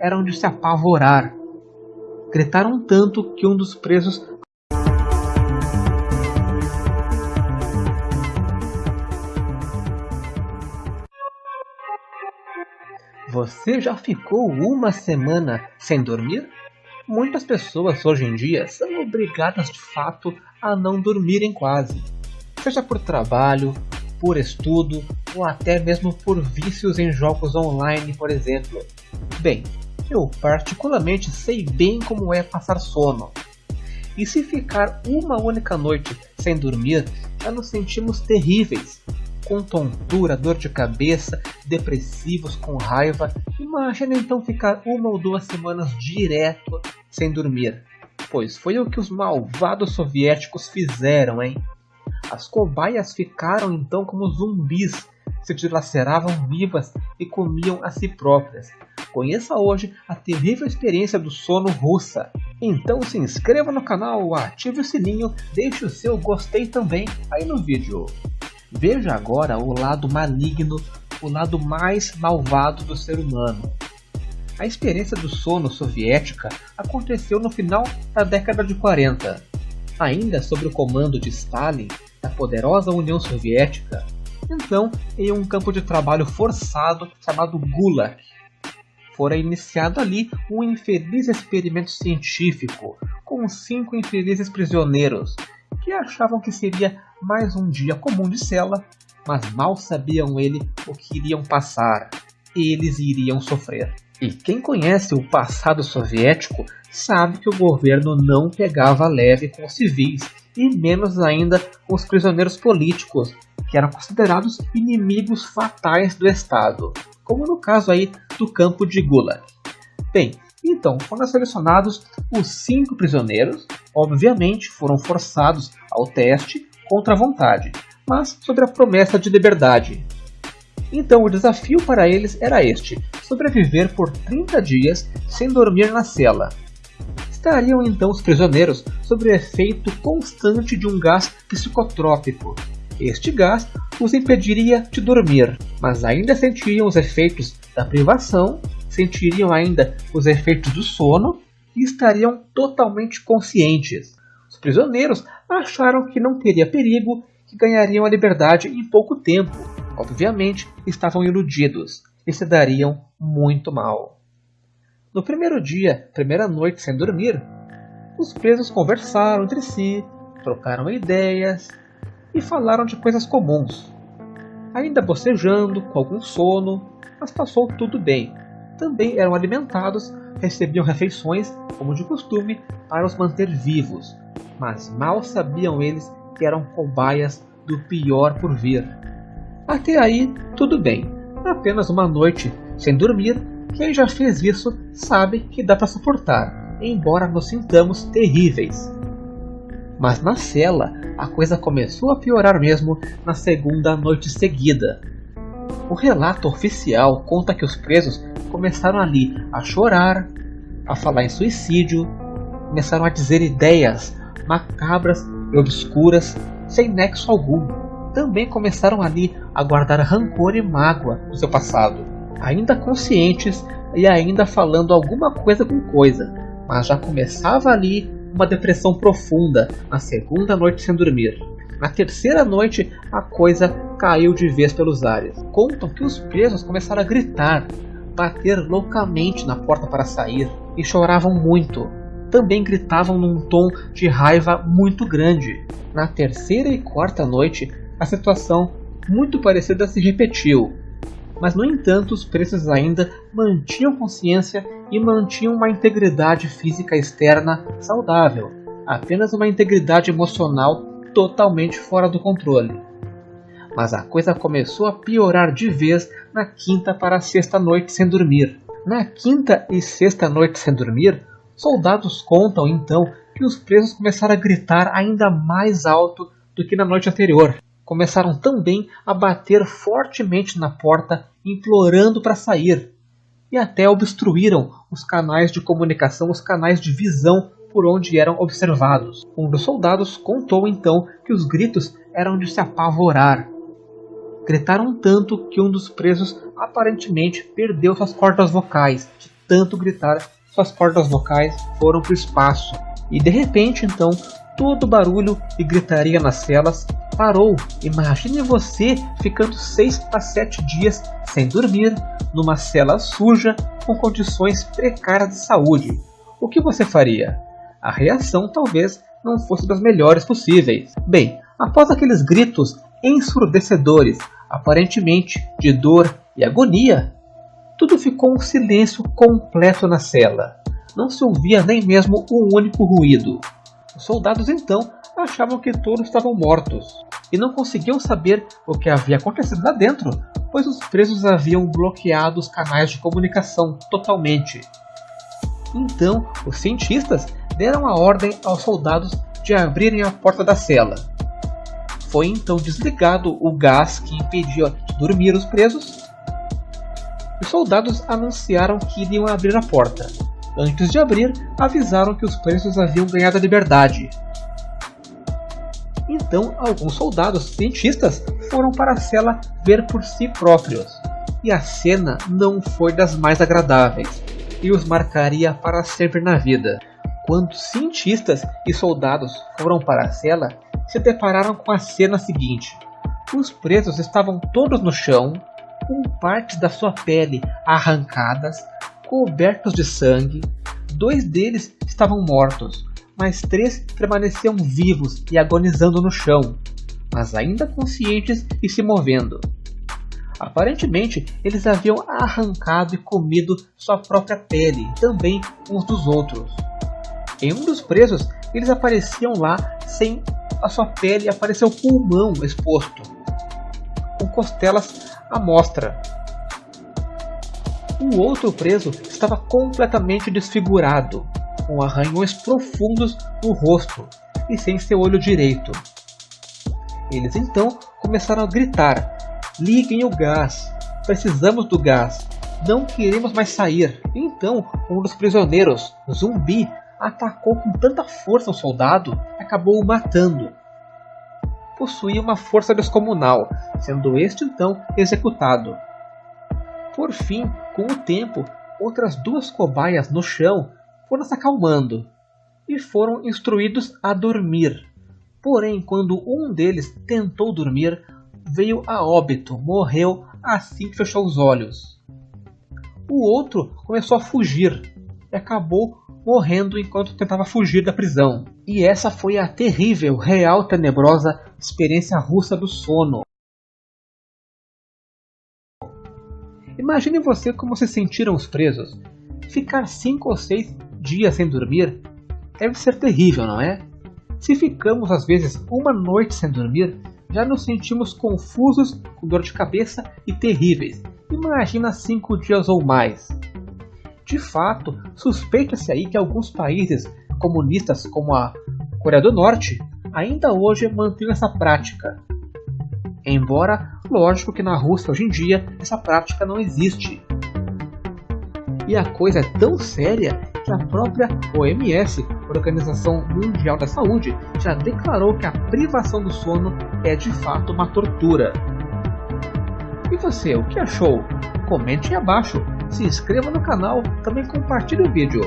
eram de se apavorar. Gritaram tanto que um dos presos Você já ficou uma semana sem dormir? Muitas pessoas hoje em dia são obrigadas de fato a não dormirem quase, seja por trabalho, por estudo ou até mesmo por vícios em jogos online, por exemplo. Bem, eu particularmente sei bem como é passar sono. E se ficar uma única noite sem dormir, já nos sentimos terríveis, com tontura, dor de cabeça, depressivos, com raiva. Imagina então ficar uma ou duas semanas direto sem dormir. Pois foi o que os malvados soviéticos fizeram, hein? As cobaias ficaram então como zumbis, se dilaceravam vivas e comiam a si próprias. Conheça hoje a terrível experiência do sono russa. Então se inscreva no canal, ative o sininho, deixe o seu gostei também aí no vídeo. Veja agora o lado maligno, o lado mais malvado do ser humano. A experiência do sono soviética aconteceu no final da década de 40. Ainda sob o comando de Stalin, da poderosa União Soviética, então em um campo de trabalho forçado chamado Gulag. Fora iniciado ali um infeliz experimento científico com cinco infelizes prisioneiros que achavam que seria mais um dia comum de cela, mas mal sabiam ele o que iriam passar. Eles iriam sofrer. E quem conhece o passado soviético sabe que o governo não pegava leve com os civis e menos ainda com os prisioneiros políticos, que eram considerados inimigos fatais do Estado, como no caso aí do campo de Gulag. Bem, então foram selecionados os cinco prisioneiros, obviamente foram forçados ao teste contra a vontade, mas sobre a promessa de liberdade. Então o desafio para eles era este: sobreviver por 30 dias sem dormir na cela. Estariam então os prisioneiros sob o efeito constante de um gás psicotrópico. Este gás os impediria de dormir, mas ainda sentiriam os efeitos da privação, sentiriam ainda os efeitos do sono e estariam totalmente conscientes. Os prisioneiros acharam que não teria perigo, que ganhariam a liberdade em pouco tempo. Obviamente, estavam iludidos e se dariam muito mal. No primeiro dia, primeira noite sem dormir, os presos conversaram entre si, trocaram ideias e falaram de coisas comuns. Ainda bocejando, com algum sono, mas passou tudo bem. Também eram alimentados, recebiam refeições, como de costume, para os manter vivos, mas mal sabiam eles que eram cobaias do pior por vir. Até aí, tudo bem. Apenas uma noite sem dormir, quem já fez isso sabe que dá para suportar, embora nos sintamos terríveis. Mas na cela, a coisa começou a piorar mesmo na segunda noite seguida. O relato oficial conta que os presos começaram ali a chorar, a falar em suicídio, começaram a dizer ideias macabras e obscuras, sem nexo algum. Também começaram ali a guardar rancor e mágoa do seu passado, ainda conscientes e ainda falando alguma coisa com coisa, mas já começava ali uma depressão profunda na segunda noite sem dormir. Na terceira noite, a coisa caiu de vez pelos ares. Contam que os presos começaram a gritar, bater loucamente na porta para sair e choravam muito também gritavam num tom de raiva muito grande. Na terceira e quarta noite, a situação muito parecida se repetiu, mas no entanto os presos ainda mantinham consciência e mantinham uma integridade física externa saudável, apenas uma integridade emocional totalmente fora do controle. Mas a coisa começou a piorar de vez na quinta para a sexta noite sem dormir. Na quinta e sexta noite sem dormir, Soldados contam então que os presos começaram a gritar ainda mais alto do que na noite anterior. Começaram também a bater fortemente na porta, implorando para sair, e até obstruíram os canais de comunicação, os canais de visão por onde eram observados. Um dos soldados contou então que os gritos eram de se apavorar. Gritaram tanto que um dos presos aparentemente perdeu suas cordas vocais, de tanto gritar, suas cordas vocais foram para o espaço. E de repente, então, todo barulho e gritaria nas celas parou. Imagine você ficando 6 a 7 dias sem dormir, numa cela suja, com condições precárias de saúde. O que você faria? A reação talvez não fosse das melhores possíveis. Bem, após aqueles gritos ensurdecedores, aparentemente de dor e agonia, tudo ficou um silêncio completo na cela. Não se ouvia nem mesmo um único ruído. Os soldados então achavam que todos estavam mortos e não conseguiam saber o que havia acontecido lá dentro, pois os presos haviam bloqueado os canais de comunicação totalmente. Então, os cientistas deram a ordem aos soldados de abrirem a porta da cela. Foi então desligado o gás que impedia de dormir os presos. Os soldados anunciaram que iriam abrir a porta. Antes de abrir, avisaram que os presos haviam ganhado a liberdade. Então, alguns soldados cientistas foram para a cela ver por si próprios. E a cena não foi das mais agradáveis, e os marcaria para sempre na vida. Quando cientistas e soldados foram para a cela, se depararam com a cena seguinte. Os presos estavam todos no chão, com partes da sua pele arrancadas, cobertos de sangue. Dois deles estavam mortos, mas três permaneciam vivos e agonizando no chão, mas ainda conscientes e se movendo. Aparentemente, eles haviam arrancado e comido sua própria pele, também uns dos outros. Em um dos presos, eles apareciam lá sem a sua pele apareceu pulmão exposto, com costelas à mostra. O outro preso estava completamente desfigurado, com arranhões profundos no rosto e sem seu olho direito. Eles então começaram a gritar: Liguem o gás! Precisamos do gás! Não queremos mais sair! Então, um dos prisioneiros, zumbi, atacou com tanta força o soldado que acabou o matando. Possuía uma força descomunal, sendo este então executado. Por fim, com o tempo, outras duas cobaias no chão foram se acalmando e foram instruídos a dormir. Porém, quando um deles tentou dormir, veio a óbito, morreu assim que fechou os olhos. O outro começou a fugir e acabou morrendo enquanto tentava fugir da prisão. E essa foi a terrível, real, tenebrosa experiência russa do sono. Imagine você como se sentiram os presos. Ficar cinco ou seis dias sem dormir deve ser terrível, não é? Se ficamos às vezes uma noite sem dormir, já nos sentimos confusos, com dor de cabeça e terríveis. Imagina cinco dias ou mais. De fato, suspeita-se aí que alguns países comunistas, como a Coreia do Norte, ainda hoje mantêm essa prática. Embora, lógico que na Rússia hoje em dia essa prática não existe. E a coisa é tão séria que a própria OMS, Organização Mundial da Saúde, já declarou que a privação do sono é de fato uma tortura. E você, o que achou? Comente aí abaixo, se inscreva no canal, também compartilhe o vídeo.